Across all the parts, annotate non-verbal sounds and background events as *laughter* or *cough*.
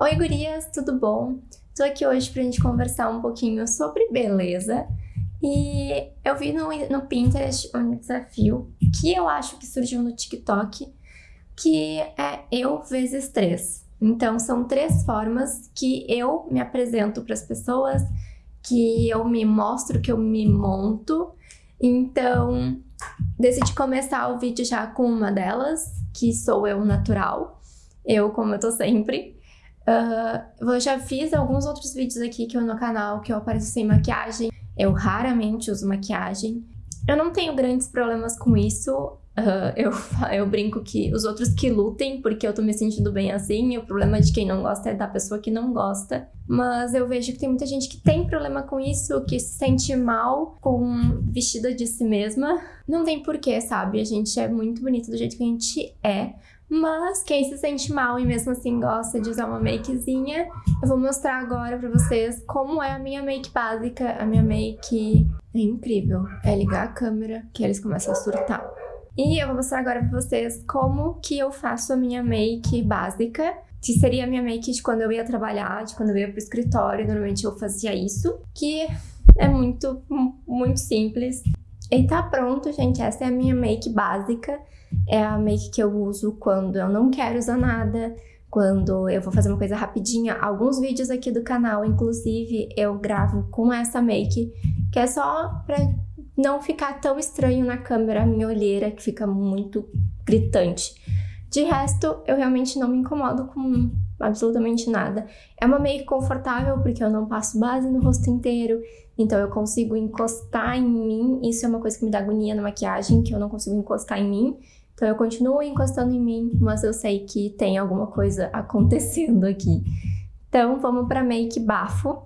Oi gurias, tudo bom? Tô aqui hoje pra gente conversar um pouquinho sobre beleza e eu vi no, no Pinterest um desafio que eu acho que surgiu no TikTok que é eu vezes três. Então são três formas que eu me apresento para as pessoas, que eu me mostro, que eu me monto. Então decidi começar o vídeo já com uma delas, que sou eu natural, eu como eu tô sempre. Uh, eu já fiz alguns outros vídeos aqui que eu no canal que eu apareço sem maquiagem. Eu raramente uso maquiagem. Eu não tenho grandes problemas com isso. Uh, *laughs* eu, eu brinco que os outros que lutem, porque eu tô me sentindo bem assim, e o problema de quem não gosta é da pessoa que não gosta. Mas eu vejo que tem muita gente que tem problema com isso, que se sente mal com vestida de si mesma. Não tem porquê, sabe? A gente é muito bonito do jeito que a gente é. Mas quem se sente mal e mesmo assim gosta de usar uma makezinha, eu vou mostrar agora pra vocês como é a minha make básica. A minha make é incrível. É ligar a câmera que eles começam a surtar. E eu vou mostrar agora pra vocês como que eu faço a minha make básica. Que seria a minha make de quando eu ia trabalhar, de quando eu ia pro escritório. Normalmente eu fazia isso. Que é muito, muito simples. E tá pronto, gente. Essa é a minha make básica. É a make que eu uso quando eu não quero usar nada, quando eu vou fazer uma coisa rapidinha. Alguns vídeos aqui do canal, inclusive, eu gravo com essa make, que é só pra não ficar tão estranho na câmera a minha olheira, que fica muito gritante. De resto, eu realmente não me incomodo com absolutamente nada. É uma make confortável porque eu não passo base no rosto inteiro, então eu consigo encostar em mim. Isso é uma coisa que me dá agonia na maquiagem, que eu não consigo encostar em mim. Então eu continuo encostando em mim, mas eu sei que tem alguma coisa *laughs* acontecendo aqui. Então vamos para make bafo.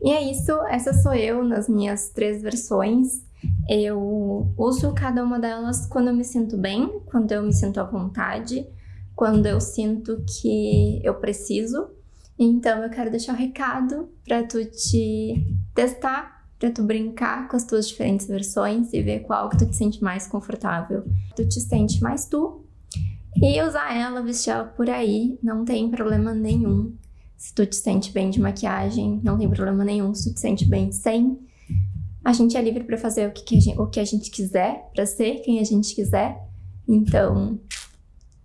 E é isso, essa sou eu nas minhas três versões. Eu uso cada uma delas quando eu me sinto bem, quando eu me sinto à vontade, quando eu sinto que eu preciso. Então eu quero deixar um recado para tu te testar para tu brincar com as tuas diferentes versões e ver qual que tu te sente mais confortável. Tu te sente mais tu e usar ela, vestir ela por aí, não tem problema nenhum. Se tu te sente bem de maquiagem, não tem problema nenhum. Se tu te sente bem sem, a gente é livre para fazer o que, a gente, o que a gente quiser, para ser quem a gente quiser. Então,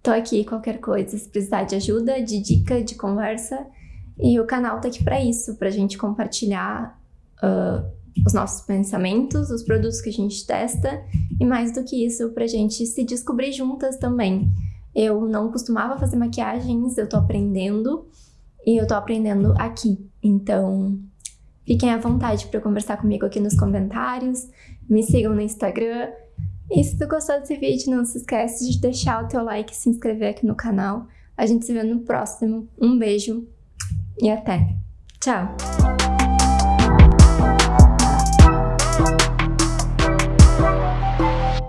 tô aqui qualquer coisa, se precisar de ajuda, de dica, de conversa. E o canal tá aqui para isso, pra gente compartilhar uh, os nossos pensamentos, os produtos que a gente testa e mais do que isso, pra gente se descobrir juntas também. Eu não costumava fazer maquiagens, eu tô aprendendo e eu tô aprendendo aqui. Então, fiquem à vontade para conversar comigo aqui nos comentários, me sigam no Instagram. E se tu gostou desse vídeo, não se esquece de deixar o teu like e se inscrever aqui no canal. A gente se vê no próximo. Um beijo e até. Tchau!